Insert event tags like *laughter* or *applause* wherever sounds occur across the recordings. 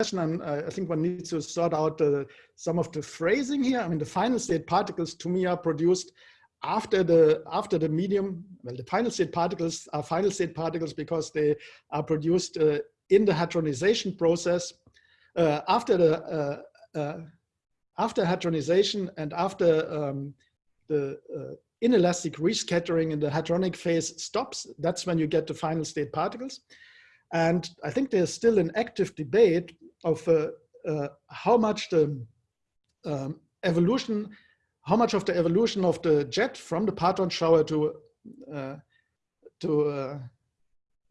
And I think one needs to sort out uh, some of the phrasing here. I mean, the final state particles to me are produced after the after the medium. Well, the final state particles are final state particles because they are produced uh, in the hadronization process uh, after the uh, uh, after hadronization and after um, the uh, inelastic rescattering in the hadronic phase stops. That's when you get the final state particles. And I think there's still an active debate of uh, uh, how much the um, evolution, how much of the evolution of the jet from the parton shower to uh, to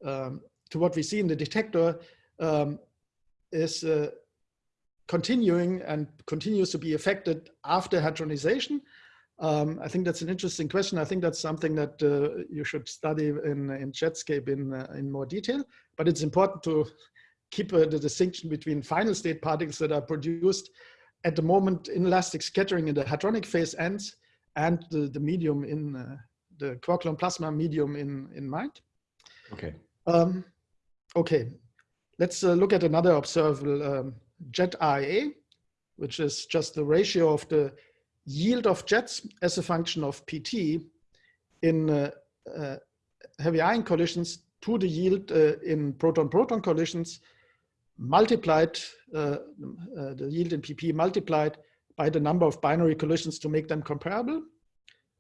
um, to what we see in the detector um, is uh, continuing and continues to be affected after hadronization. Um, I think that's an interesting question. I think that's something that uh, you should study in, in Jetscape in, uh, in more detail, but it's important to keep uh, the distinction between final state particles that are produced at the moment inelastic scattering in the hadronic phase ends and the, the medium in uh, the quark-gluon plasma medium in, in mind. Okay. Um, okay, let's uh, look at another observable um, jet RAA, which is just the ratio of the yield of jets as a function of PT in uh, uh, heavy ion collisions to the yield uh, in proton-proton collisions multiplied, uh, uh, the yield in PP multiplied by the number of binary collisions to make them comparable.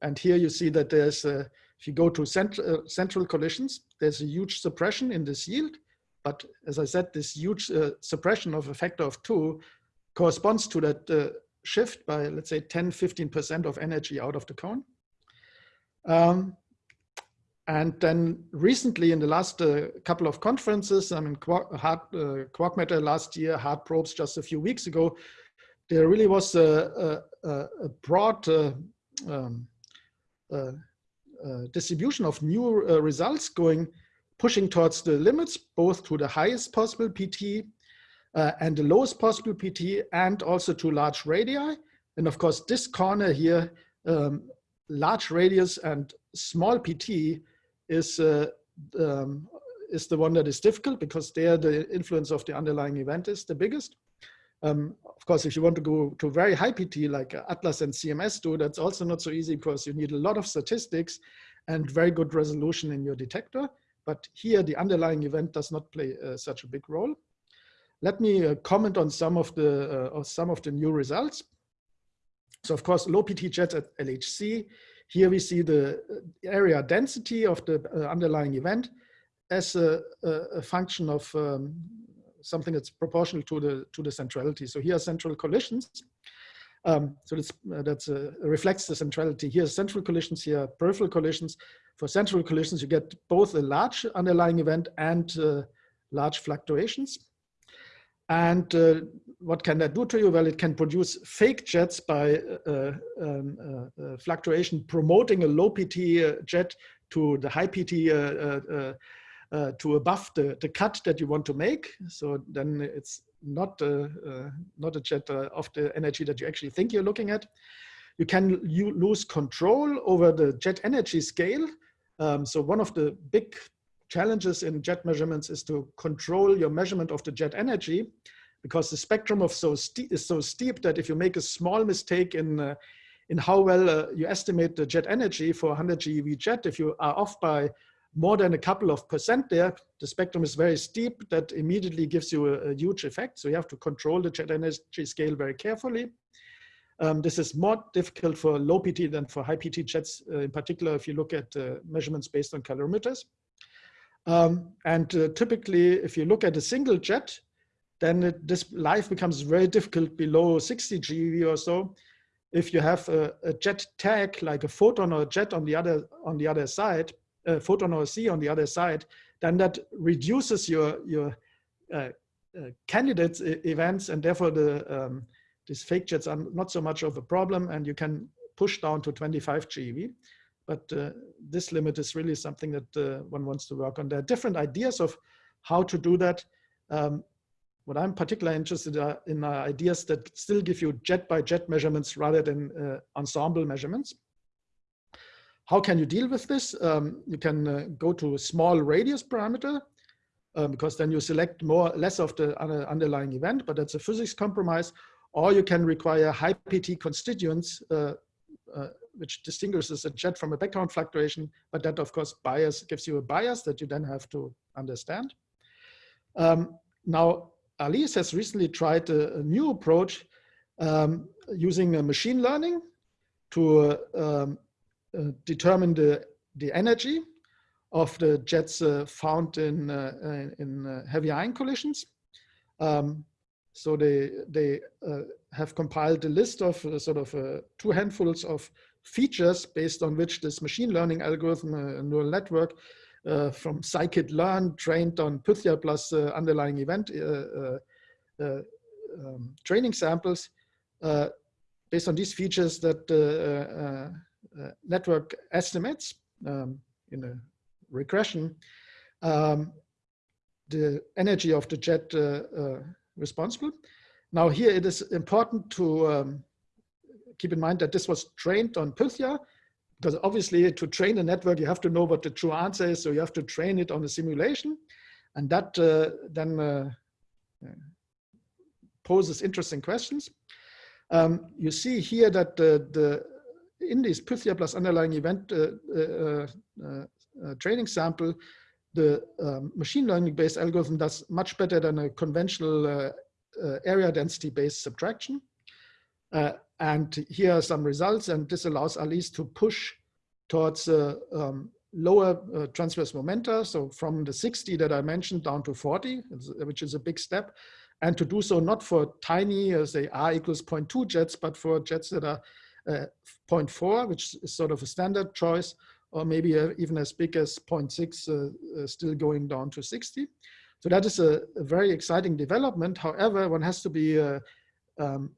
And here you see that there's, a, if you go to cent central collisions, there's a huge suppression in this yield. But as I said, this huge suppression of a factor of two corresponds to that shift by, let's say, 10, 15% of energy out of the cone. Um, and then recently in the last uh, couple of conferences, I mean, Quark, hard, uh, Quark Matter last year, Hard Probes just a few weeks ago, there really was a, a, a broad uh, um, uh, uh, distribution of new uh, results going, pushing towards the limits, both to the highest possible PT uh, and the lowest possible PT and also to large radii. And of course, this corner here, um, large radius and small PT is, uh, um, is the one that is difficult because there the influence of the underlying event is the biggest. Um, of course, if you want to go to very high PT like Atlas and CMS do, that's also not so easy because you need a lot of statistics and very good resolution in your detector. But here the underlying event does not play uh, such a big role. Let me uh, comment on some of the uh, some of the new results. So of course, low PT jets at LHC. Here we see the uh, area density of the uh, underlying event as a, a function of um, something that's proportional to the to the centrality. So here are central collisions. Um, so that's, uh, that's uh, reflects the centrality. Here central collisions, here peripheral collisions. For central collisions, you get both a large underlying event and uh, large fluctuations. And uh, what can that do to you? Well, it can produce fake jets by uh, um, uh, uh fluctuation promoting a low PT uh, jet to the high PT uh, to above the, the cut that you want to make. So then it's not, not a jet of the energy that you actually think you're looking at. You can you lose control over the jet energy scale. Um, so one of the big challenges in jet measurements is to control your measurement of the jet energy because the spectrum of so is so steep that if you make a small mistake in uh, in how well uh, you estimate the jet energy for 100 GeV jet, if you are off by more than a couple of percent there, the spectrum is very steep that immediately gives you a, a huge effect. So you have to control the jet energy scale very carefully. Um, this is more difficult for low PT than for high PT jets, uh, in particular if you look at uh, measurements based on calorimeters. Um, and uh, typically, if you look at a single jet, then it, this life becomes very difficult below 60 GeV or so. If you have a, a, jet tag, like a photon or a jet on the other on the other side, a photon or a Z on the other side, then that reduces your your uh, uh, candidates events, and therefore the um, these fake jets are not so much of a problem, and you can push down to 25 GeV. But uh, this limit is really something that uh, one wants to work on. There are different ideas of how to do that. Um, what I'm particularly interested uh, in are ideas that still give you jet by jet measurements rather than uh, ensemble measurements. How can you deal with this? Um, you can uh, go to a small radius parameter. um, because then you select more less of the underlying event, but that's a physics compromise. Or you can require high PT constituents, uh, uh, which distinguishes a jet from a background fluctuation, but that of course bias gives you a bias that you then have to understand. Um, now, Alice has recently tried a, a new approach um, using machine learning to uh, um, uh, determine the, the energy of the jets uh, found in, uh, in uh, heavy ion collisions. Um, so they, they uh, have compiled a list of sort of two handfuls of features based on which this machine learning algorithm, neural network, uh, from scikit-learn trained on Pythia plus uh, underlying event uh, um, training samples based on these features that the network estimates um, in a regression um, the energy of the jet responsible. Now here it is important to um, keep in mind that this was trained on Pythia, because obviously to train a network, you have to know what the true answer is. So you have to train it on a simulation. And that uh, then uh, uh poses interesting questions. Um, you see here that the, the in this Pythia plus underlying event uh, uh, uh, training sample, the um, machine learning based algorithm does much better than a conventional area density based subtraction. Uh, and here are some results, and this allows Alice to push towards uh, um, lower uh, transverse momenta, so from the 60 that I mentioned down to 40, which is a big step, and to do so not for tiny, uh, say R equals 0.2 jets, but for jets that are uh, 0.4, which is sort of a standard choice, or maybe uh, even as big as 0.6, still going down to 60. So that is a, a, very exciting development. However, one has to be um,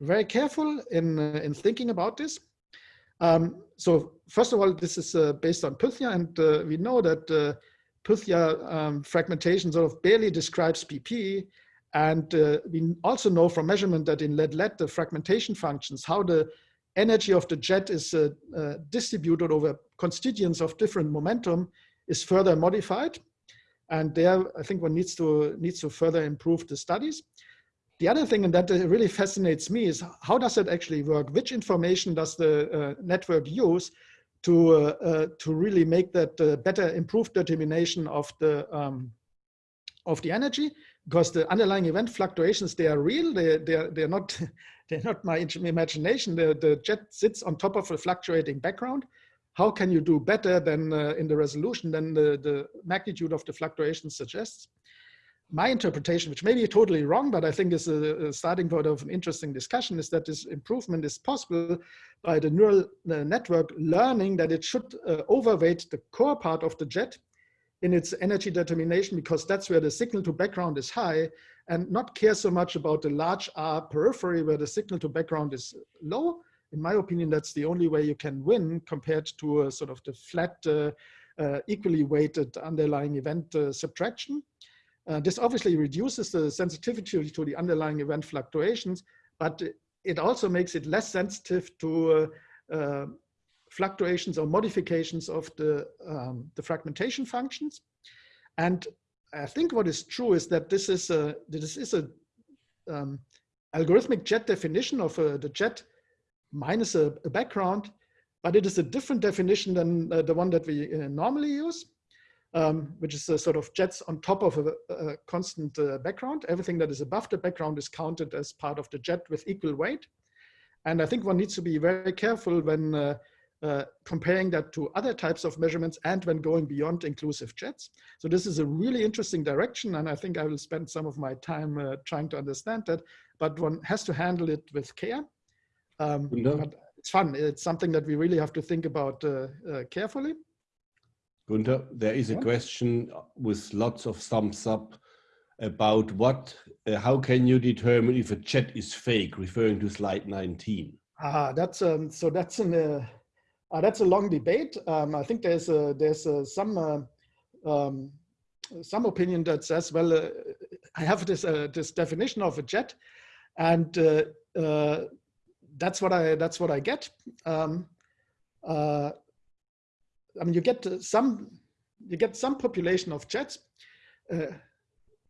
very careful in, uh, in thinking about this. Um, so first of all, this is uh, based on Pythia, and uh, we know that uh, Pythia um, fragmentation sort of barely describes PP. And uh, we also know from measurement that in lead-lead, the fragmentation functions, how the energy of the jet is uh, distributed over constituents of different momentum is further modified. And there, I think one needs to, needs to further improve the studies. The other thing, and that really fascinates me, is how does it actually work? Which information does the uh, network use to, uh, uh, to really make that uh, better improved determination of the, um, of the energy? Because the underlying event fluctuations, they are real, they, they're, they're, not, *laughs* they're not my imagination. The, the jet sits on top of a fluctuating background. How can you do better than uh, in the resolution than the, the magnitude of the fluctuations suggests? My interpretation, which may be totally wrong, but I think is a, a, starting point of an interesting discussion, is that this improvement is possible by the neural uh, network learning that it should uh, overweight the core part of the jet in its energy determination, because that's where the signal to background is high, and not care so much about the large R periphery where the signal to background is low. In my opinion, that's the only way you can win compared to a sort of the flat, uh, uh equally weighted underlying event uh, subtraction. Uh, this obviously reduces the sensitivity to the underlying event fluctuations, but it also makes it less sensitive to uh, uh, fluctuations or modifications of the, um, the fragmentation functions. And I think what is true is that this is a, this is a um, algorithmic jet definition of uh, the jet minus a, a, background, but it is a different definition than uh, the one that we uh, normally use um, which is a sort of jets on top of a, a constant uh, background. Everything that is above the background is counted as part of the jet with equal weight. And I think one needs to be very careful when uh, uh, comparing that to other types of measurements and when going beyond inclusive jets. So this is a really interesting direction and I think I will spend some of my time uh, trying to understand that, but one has to handle it with care. Um, but it's fun. It's something that we really have to think about uh, uh, carefully. Gunther, there is a question with lots of thumbs up about what, uh, how can you determine if a jet is fake, referring to slide 19? Ah, that's um, so that's an uh, uh, that's a long debate. Um, I think there's a, there's a, some uh, um, some opinion that says, well, uh, I have this uh, this definition of a jet, and that's what I that's what I get. Um, I mean, you get some, you get some population of jets, uh,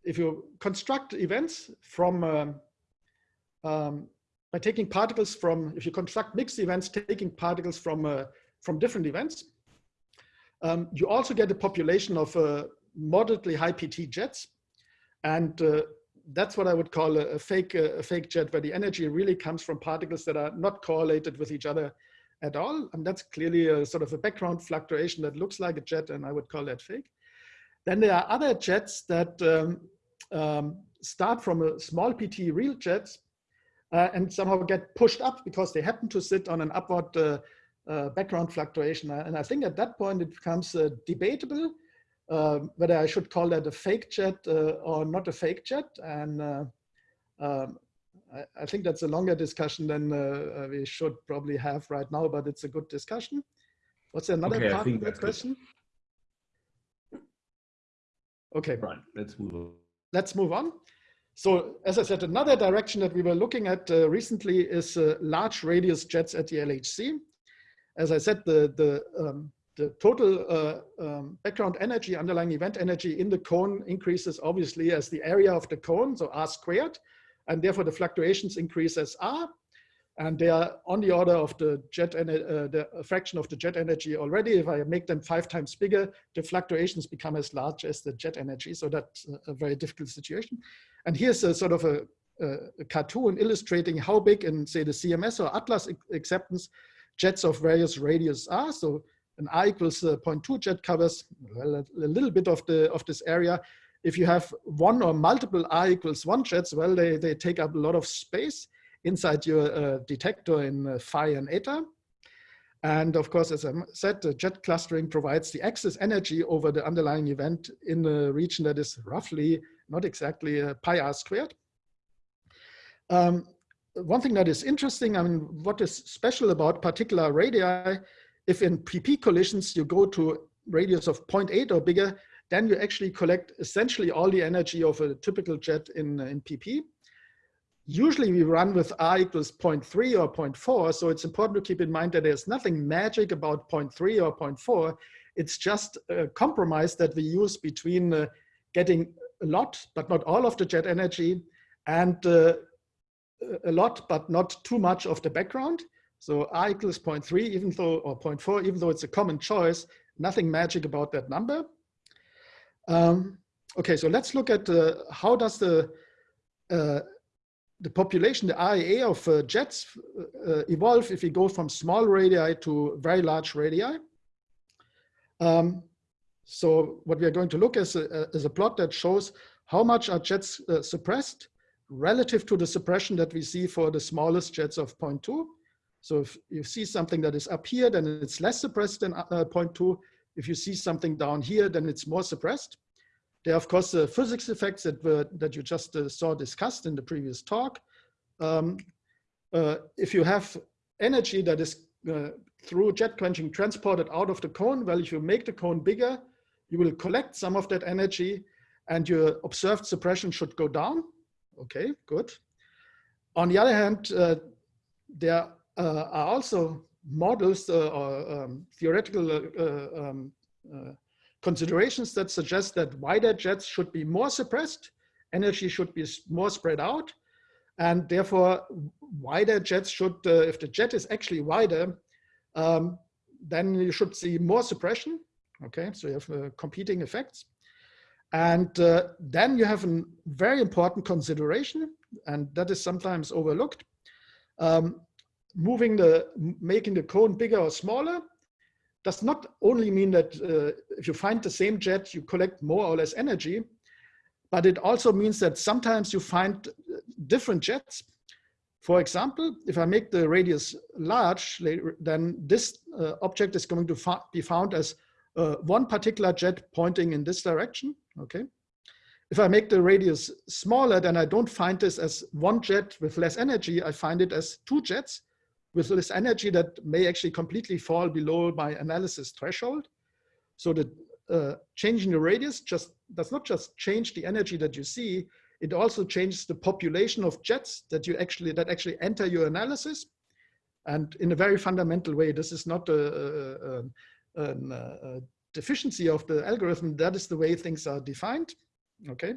if you construct events from um, um, by taking particles from, if you construct mixed events, taking particles from uh, from different events, um, you also get a population of uh, moderately high PT jets, and uh, that's what I would call a, a fake uh, a fake jet, where the energy really comes from particles that are not correlated with each other at all, and that's clearly a sort of a background fluctuation that looks like a jet, and I would call that fake. Then there are other jets that um, um, start from a small PT real jets uh, and somehow get pushed up because they happen to sit on an upward uh, uh, background fluctuation. And I think at that point it becomes uh, debatable um, whether I should call that a fake jet uh, or not a fake jet. And uh, um, I, I, think that's a longer discussion than we should probably have right now, but it's a good discussion. What's another okay, part of that question? Good. Okay. Right, let's move on let's move on. So as I said, another direction that we were looking at uh, recently is uh, large radius jets at the LHC. As I said, the, the, um, the total uh, um, background energy, underlying event energy in the cone increases obviously as the area of the cone, so r squared, and therefore the fluctuations increase as r and they are on the order of the jet uh, the fraction of the jet energy already. If I make them five times bigger, the fluctuations become as large as the jet energy. So that's a very difficult situation. And here's a sort of a, a cartoon illustrating how big in say the CMS or Atlas acceptance jets of various radius are. So an R equals uh, 0.2 jet covers well, a, a little bit of the of this area. If you have one or multiple R equals one jets, well, they, they take up a lot of space inside your uh, detector in uh, phi and eta. And of course, as I said, the jet clustering provides the excess energy over the underlying event in a region that is roughly, not exactly uh, pi r squared. Um, one thing that is interesting, I mean, what is special about particular radii, if in PP collisions you go to radius of 0.8 or bigger, then you actually collect essentially all the energy of a typical jet in, in PP usually we run with r equals 0.3 or 0.4. So it's important to keep in mind that there's nothing magic about 0.3 or 0.4. It's just a compromise that we use between uh, getting a lot, but not all of the jet energy and uh, a lot, but not too much of the background. So r equals 0.3, even though, or 0.4, even though it's a common choice, nothing magic about that number. Um, okay, so let's look at uh, how does the uh, the population, the RAA of uh, jets uh, evolve if we go from small radii to very large radii. Um, so what we are going to look at is a, is a plot that shows how much are jets uh, suppressed relative to the suppression that we see for the smallest jets of 0.2. So if you see something that is up here, then it's less suppressed than uh, 0.2. If you see something down here, then it's more suppressed. There are, of course, the physics effects that, were, that you just uh, saw discussed in the previous talk. Um, uh, if you have energy that is uh, through jet quenching transported out of the cone, well, if you make the cone bigger, you will collect some of that energy and your observed suppression should go down. Okay, good. On the other hand, uh, there uh, are also models uh, or um, theoretical uh, um, considerations that suggest that wider jets should be more suppressed, energy should be more spread out, and therefore wider jets should, uh, if the jet is actually wider, um, then you should see more suppression. Okay, so you have uh, competing effects. And uh, then you have a very important consideration, and that is sometimes overlooked. Um, moving the, making the cone bigger or smaller does not only mean that uh, if you find the same jet, you collect more or less energy, but it also means that sometimes you find uh, different jets. For example, if I make the radius large, then this uh, object is going to be found as uh, one particular jet pointing in this direction, okay? If I make the radius smaller, then I don't find this as one jet with less energy, I find it as two jets with this energy that may actually completely fall below my analysis threshold. So the uh, changing the radius just does not just change the energy that you see, it also changes the population of jets that you actually that actually enter your analysis. And in a very fundamental way, this is not a, a, a, a deficiency of the algorithm. That is the way things are defined. okay?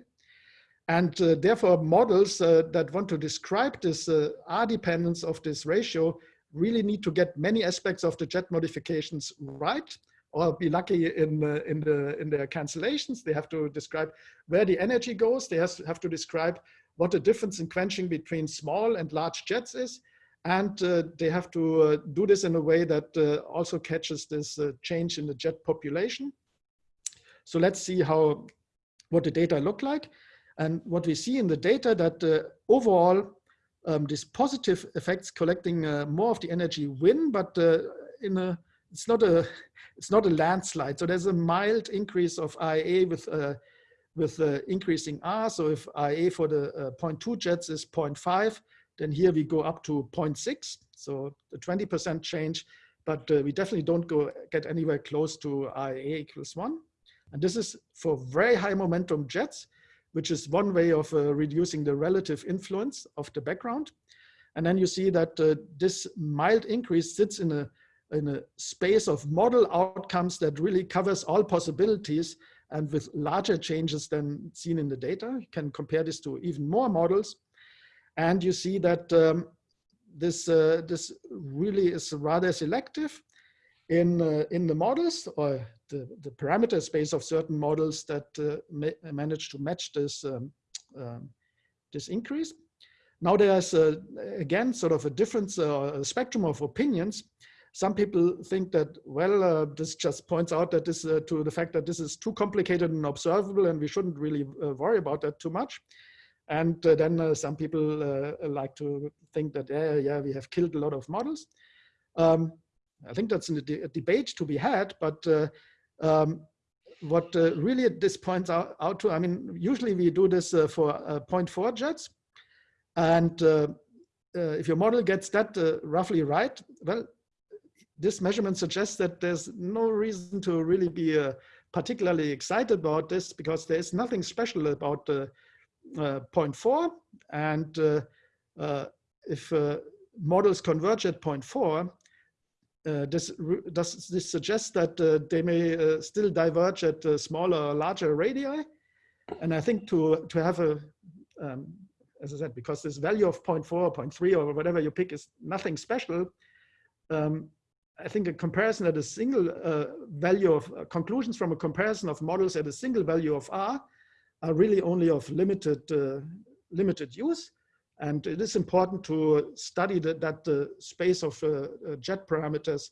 And uh, therefore models uh, that want to describe this uh, R dependence of this ratio really need to get many aspects of the jet modifications right or be lucky in, uh, in, the, in their cancellations. They have to describe where the energy goes. They have to describe what the difference in quenching between small and large jets is. And uh, they have to uh, do this in a way that uh, also catches this uh, change in the jet population. So let's see how what the data look like. And what we see in the data that uh, overall, um, these positive effects collecting uh, more of the energy win, but in a, it's not a, *laughs* it's not a landslide. So there's a mild increase of IA with with uh, increasing R. So if IA for the uh, 0.2 jets is 0.5, then here we go up to 0.6. So the 20% change, but uh, we definitely don't go get anywhere close to IA equals one. And this is for very high momentum jets, which is one way of uh, reducing the relative influence of the background. And then you see that uh, this mild increase sits in a, in a space of model outcomes that really covers all possibilities and with larger changes than seen in the data. You can compare this to even more models. And you see that um, this, uh, this really is rather selective in, uh, in the models or the, the parameter space of certain models that uh, ma manage to match this, um, um, this increase. Now there's, uh, again, sort of a difference, uh, a spectrum of opinions some people think that, well, uh, this just points out that this uh, to the fact that this is too complicated and observable and we shouldn't really uh, worry about that too much. And uh, then uh, some people uh, like to think that, yeah, yeah, we have killed a lot of models. Um, I think that's a, de a, debate to be had, but um, what really this points out, out, to, I mean, usually we do this for 0.4 jets. And if your model gets that roughly right, well, this measurement suggests that there's no reason to really be uh, particularly excited about this because there's nothing special about uh, uh, 0.4 and uh, uh, if uh, models converge at 0.4 this does this suggest that they may still diverge at smaller larger radii and I think to to have a um, as I said because this value of 0.4 or 0.3 or whatever you pick is nothing special um, I think a comparison at a single uh, value of uh, conclusions from a comparison of models at a single value of R are really only of limited, uh, limited use. And it is important to study that, the space of uh, uh, jet parameters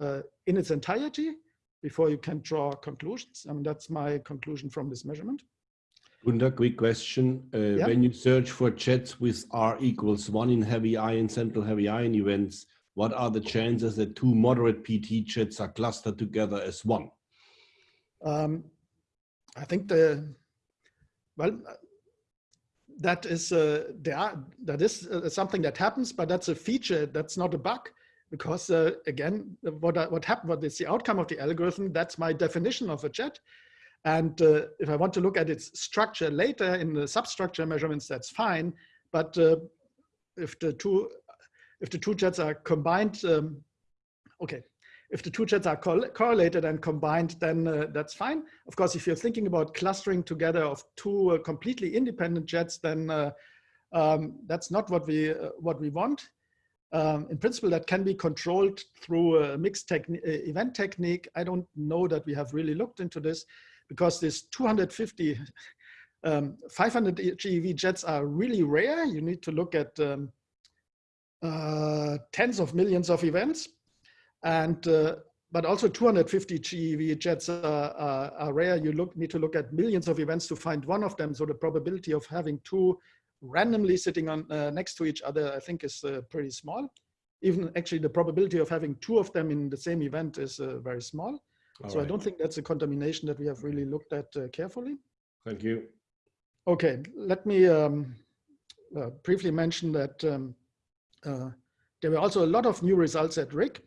uh, in its entirety before you can draw conclusions. I mean, that's my conclusion from this measurement. Gunther, quick question. Yeah. When you search for jets with R equals one in heavy ion, central heavy ion events, what are the chances that two moderate PT jets are clustered together as one? Um, I think the, well, that is, uh, there that is uh, something that happens, but that's a feature, that's not a bug. Because uh, again, what, what happened, what is the outcome of the algorithm, that's my definition of a jet. And uh, if I want to look at its structure later in the substructure measurements, that's fine. But uh, if the two if the two jets are combined, um, okay, if the two jets are correlated and combined, then uh, that's fine. Of course, if you're thinking about clustering together of two uh, completely independent jets, then uh, um, that's not what we uh, what we want. Um, in principle, that can be controlled through a mixed techni uh, event technique. I don't know that we have really looked into this because this 250, um, 500 GeV jets are really rare. You need to look at um, uh, tens of millions of events. And uh, but also 250 GeV jets are, are, are, rare. You look, need to look at millions of events to find one of them. So the probability of having two randomly sitting on uh, next to each other, I think is uh, pretty small. Even actually the probability of having two of them in the same event is uh, very small. All so right. I don't think that's a contamination that we have really looked at uh, carefully. Thank you. Okay, let me um, briefly mention that um, uh, there were also a lot of new results at RHIC.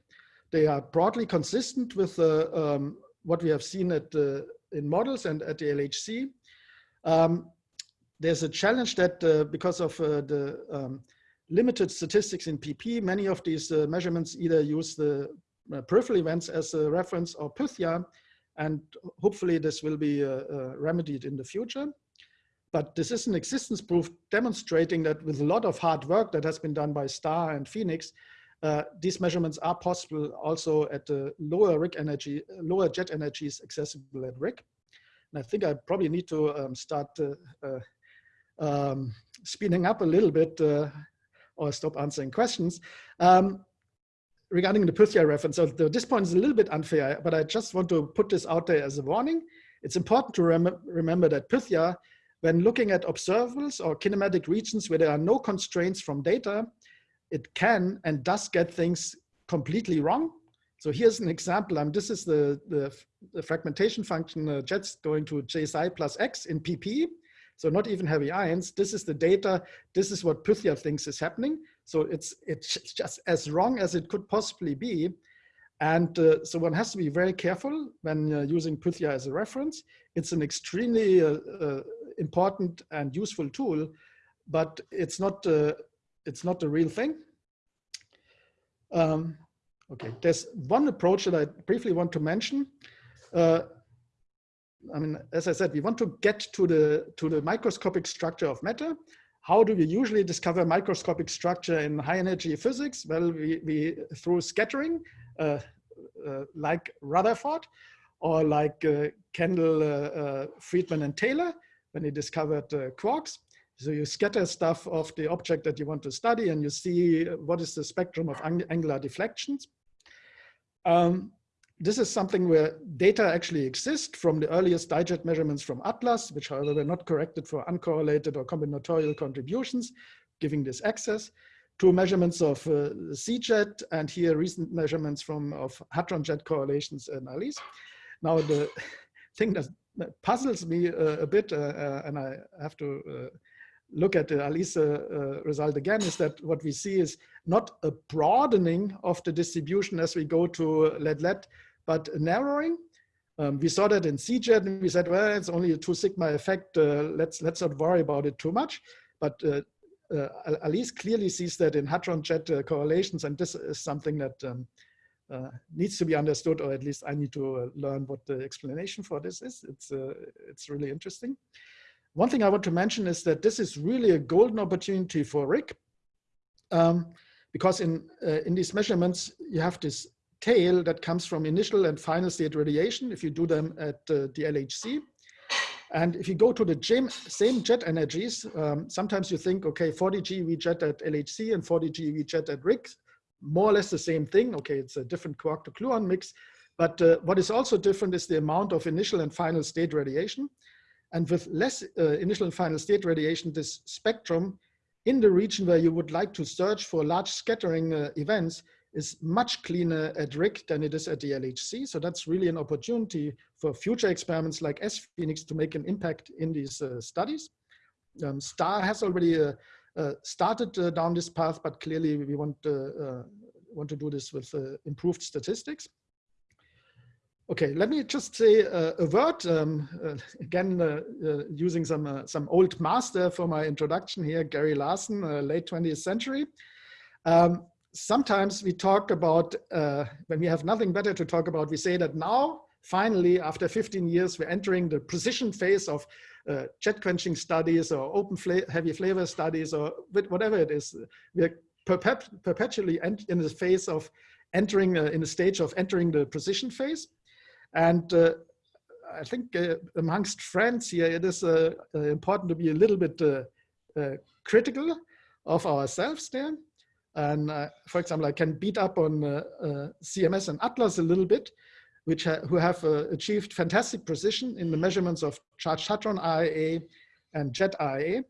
They are broadly consistent with uh, um, what we have seen at uh, in models and at the LHC. Um, there's a challenge that uh, because of uh, the um, limited statistics in PP, many of these uh, measurements either use the peripheral events as a reference or Pythia, and hopefully this will be remedied in the future. but this is an existence proof demonstrating that with a lot of hard work that has been done by STAR and PHENIX, uh, these measurements are possible also at the lower RHIC energy, lower jet energies accessible at RHIC. And I think I probably need to um, start uh, uh, um, speeding up a little bit uh, or stop answering questions. Um, regarding the Pythia reference, so the, this point is a little bit unfair, but I just want to put this out there as a warning. It's important to rem remember that Pythia, when looking at observables or kinematic regions where there are no constraints from data, it can and does get things completely wrong. So here's an example. Um, this is the, the, the fragmentation function uh, jets going to j psi plus x in pp. So not even heavy ions. This is the data. This is what Pythia thinks is happening. So it's, it's just as wrong as it could possibly be. And uh, so one has to be very careful when uh, using Pythia as a reference. It's an extremely uh, uh important and useful tool, but it's not, uh, it's not the real thing. Um, okay, there's one approach that I briefly want to mention. Uh, I mean, as I said, we want to get to the, to the microscopic structure of matter. How do we usually discover microscopic structure in high energy physics? Well, we, we through scattering, uh, uh, like Rutherford, or like uh, Kendall, uh, uh, Friedman, and Taylor, when they discovered quarks. So you scatter stuff of the object that you want to study, and you see what is the spectrum of ang angular deflections. Um, this is something where data actually exist from the earliest dijet measurements from Atlas, which however were not corrected for uncorrelated or combinatorial contributions, giving this access, to measurements of uh, CJet, and here recent measurements from of hadron jet correlations in ALICE. Now the *laughs* thing that, puzzles me uh, a bit, uh, uh, and I have to uh, look at the ALICE uh, result again, is that what we see is not a broadening of the distribution as we go to lead-lead, but narrowing. Um, we saw that in CJet and we said, well, it's only a two sigma effect. Uh, let's, let's not worry about it too much. But uh, uh, ALICE clearly sees that in hadron jet uh, correlations. And this is something that um, uh, needs to be understood, or at least I need to uh, learn what the explanation for this is. It's, it's really interesting. One thing I want to mention is that this is really a golden opportunity for RHIC. Um, because in, in these measurements, you have this tail that comes from initial and final state radiation if you do them at uh, the LHC. And if you go to the same jet energies, um, sometimes you think, okay, 40 GeV jet at LHC and 40 GeV jet at RHIC, more or less the same thing. Okay, it's a different quark to gluon mix. But uh, what is also different is the amount of initial and final state radiation. And with less uh, initial and final state radiation, this spectrum in the region where you would like to search for large scattering uh, events is much cleaner at RHIC than it is at the LHC. So that's really an opportunity for future experiments like sPHENIX to make an impact in these uh, studies. Um, STAR has already uh, uh, started uh, down this path, but clearly we want, want to do this with improved statistics. Okay, let me just say a word, um, again, using some, some old master for my introduction here, Gary Larson, late 20th century. Um, sometimes we talk about, uh, when we have nothing better to talk about, we say that now, finally, after 15 years, we're entering the precision phase of uh, jet quenching studies or open fla heavy flavor studies or whatever it is. We're perpet perpetually in the phase of entering, uh, in the stage of entering the precision phase. And uh, I think uh, amongst friends here, it is uh, important to be a little bit critical of ourselves there. And uh, for example, I can beat up on uh, uh, CMS and Atlas a little bit, which ha who have uh, achieved fantastic precision in the measurements of charged hadron RAA and jet RAA.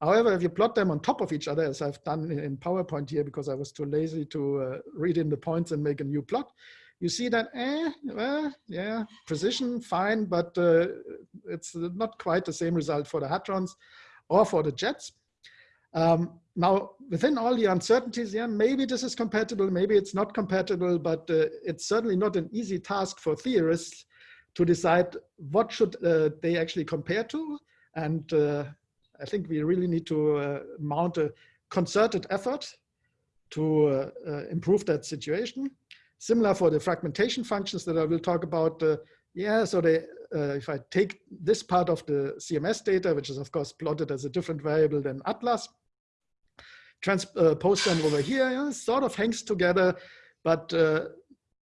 However, if you plot them on top of each other, as I've done in PowerPoint here, because I was too lazy to uh, read in the points and make a new plot, you see that, eh, well, yeah, precision, fine, but uh, it's not quite the same result for the hadrons or for the jets. Um, now, within all the uncertainties, yeah, maybe this is compatible, maybe it's not compatible, but uh, it's certainly not an easy task for theorists to decide what should uh, they actually compare to. And uh, I think we really need to uh, mount a concerted effort to uh, uh, improve that situation. Similar for the fragmentation functions that I will talk about, Yeah, so they, uh, if I take this part of the CMS data, which is of course plotted as a different variable than Atlas, transpose uh, them over here, yeah, sort of hangs together, but uh,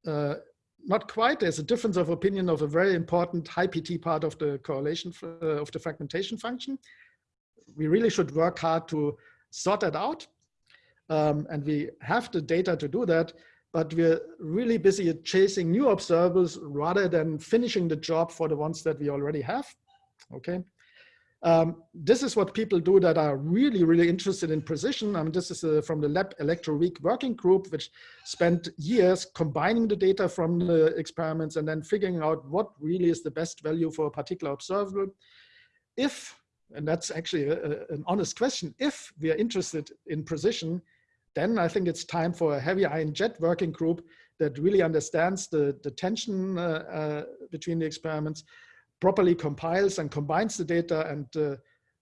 uh, not quite. There's a difference of opinion of a very important high PT part of the correlation uh, of the fragmentation function. We really should work hard to sort that out. Um, and we have the data to do that but we're really busy chasing new observables rather than finishing the job for the ones that we already have. Okay. Um, this is what people do that are really, really interested in precision. I mean, this is uh, from the LEP Electro Electroweak working group, which spent years combining the data from the experiments and then figuring out what really is the best value for a particular observable. If, and that's actually a, a, an honest question, if we are interested in precision, then I think it's time for a heavy ion jet working group that really understands the, the tension uh, uh, between the experiments, properly compiles and combines the data and uh,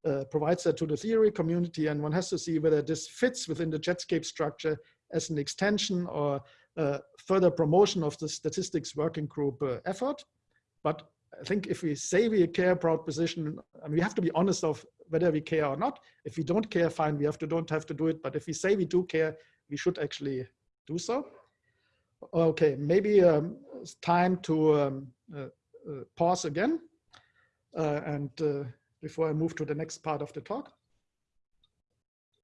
uh, provides that to the theory community. And one has to see whether this fits within the Jetscape structure as an extension or uh, further promotion of the statistics working group uh, effort. But I think if we say we care about position, I mean, we have to be honest of whether we care or not. If we don't care, fine, we have to don't have to do it. But if we say we do care, we should actually do so. Okay, maybe um, it's time to um, uh, uh, pause again. Uh, and uh, before I move to the next part of the talk.